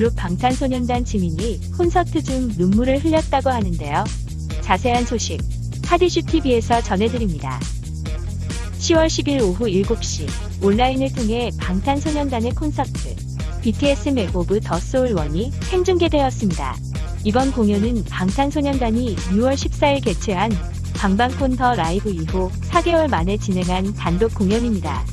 그룹 방탄소년단 지민이 콘서트 중 눈물을 흘렸다고 하는데요. 자세한 소식 핫이슈 TV에서 전해드립니다. 10월 10일 오후 7시 온라인을 통해 방탄소년단의 콘서트 BTS Map of the Soul ON:E이 생중계되었습니다. 이번 공연은 방탄소년단이 6월 14일 개최한 방방콘 The Live 이후 4개월 만에 진행한 단독 공연입니다.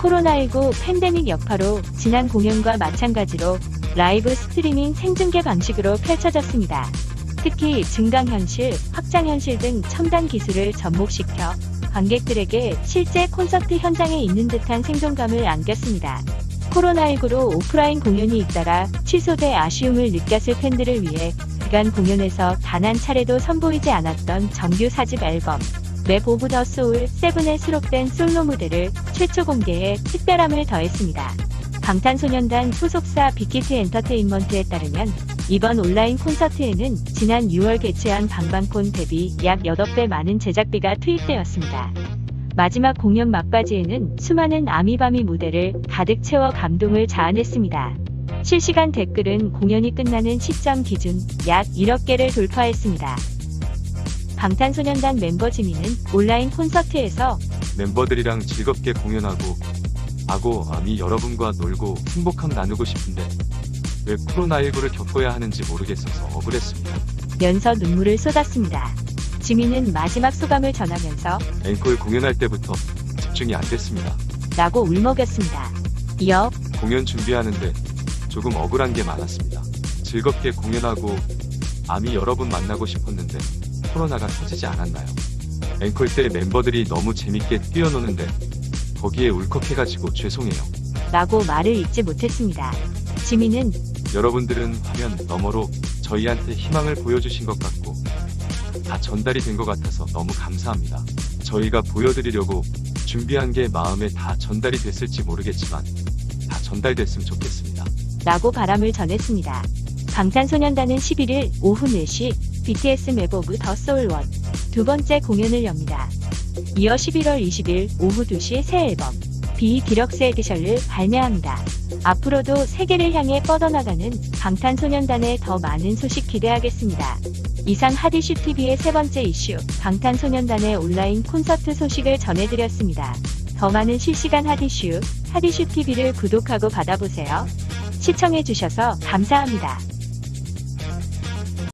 코로나19 팬데믹 여파로 지난 공연과 마찬가지로 라이브 스트리밍 생중계 방식으로 펼쳐졌습니다. 특히 증강현실, 확장현실 등 첨단 기술을 접목시켜 관객들에게 실제 콘서트 현장에 있는 듯한 생동감을 안겼습니다. 코로나19로 오프라인 공연이 잇따라 취소돼 아쉬움을 느꼈을 팬들을 위해 그간 공연에서 단 한 차례도 선보이지 않았던 정규 4집 앨범 Map of the Soul 7에 수록된 솔로 무대를 최초 공개해 특별함을 더했습니다. 방탄소년단 소속사 빅히트 엔터테인먼트에 따르면 이번 온라인 콘서트에는 지난 6월 개최한 방방콘 대비 약 8배 많은 제작비가 투입되었습니다. 마지막 공연 막바지에는 수많은 아미밤이 무대를 가득 채워 감동을 자아냈습니다. 실시간 댓글은 공연이 끝나는 시점 기준 약 1억 개를 돌파했습니다. 방탄소년단 멤버 지민은 온라인 콘서트에서 멤버들이랑 즐겁게 공연하고 아고 아미 여러분과 놀고 행복함 나누고 싶은데 왜 코로나19를 겪어야 하는지 모르겠어서 억울했습니다. 면서 눈물을 쏟았습니다. 지민은 마지막 소감을 전하면서 앵콜 공연할 때부터 집중이 안 됐습니다. 라고 울먹였습니다. 이어 공연 준비하는데 조금 억울한 게 많았습니다. 즐겁게 공연하고 아미 여러분 만나고 싶었는데 코로나가 터지지 않았나요? 앵콜 때 멤버들이 너무 재밌게 뛰어노는데 거기에 울컥해가지고 죄송해요. 라고 말을 잇지 못했습니다. 지민은 여러분들은 화면 너머로 저희한테 희망을 보여주신 것 같고 다 전달이 된 것 같아서 너무 감사합니다. 저희가 보여드리려고 준비한 게 마음에 다 전달이 됐을지 모르겠지만 다 전달됐으면 좋겠습니다. 라고 바람을 전했습니다. 방탄소년단은 11일 오후 4시 BTS Map of the Soul ON:E 두 번째 공연을 엽니다. 이어 11월 20일 오후 2시 새 앨범 BE Deluxe Edition을 발매합니다. 앞으로도 세계를 향해 뻗어나가는 방탄소년단의 더 많은 소식 기대하겠습니다. 이상 핫이슈 TV의 세 번째 이슈 방탄소년단의 온라인 콘서트 소식을 전해드렸습니다. 더 많은 실시간 하디슈 하디슈 TV를 구독하고 받아보세요. 시청해주셔서 감사합니다.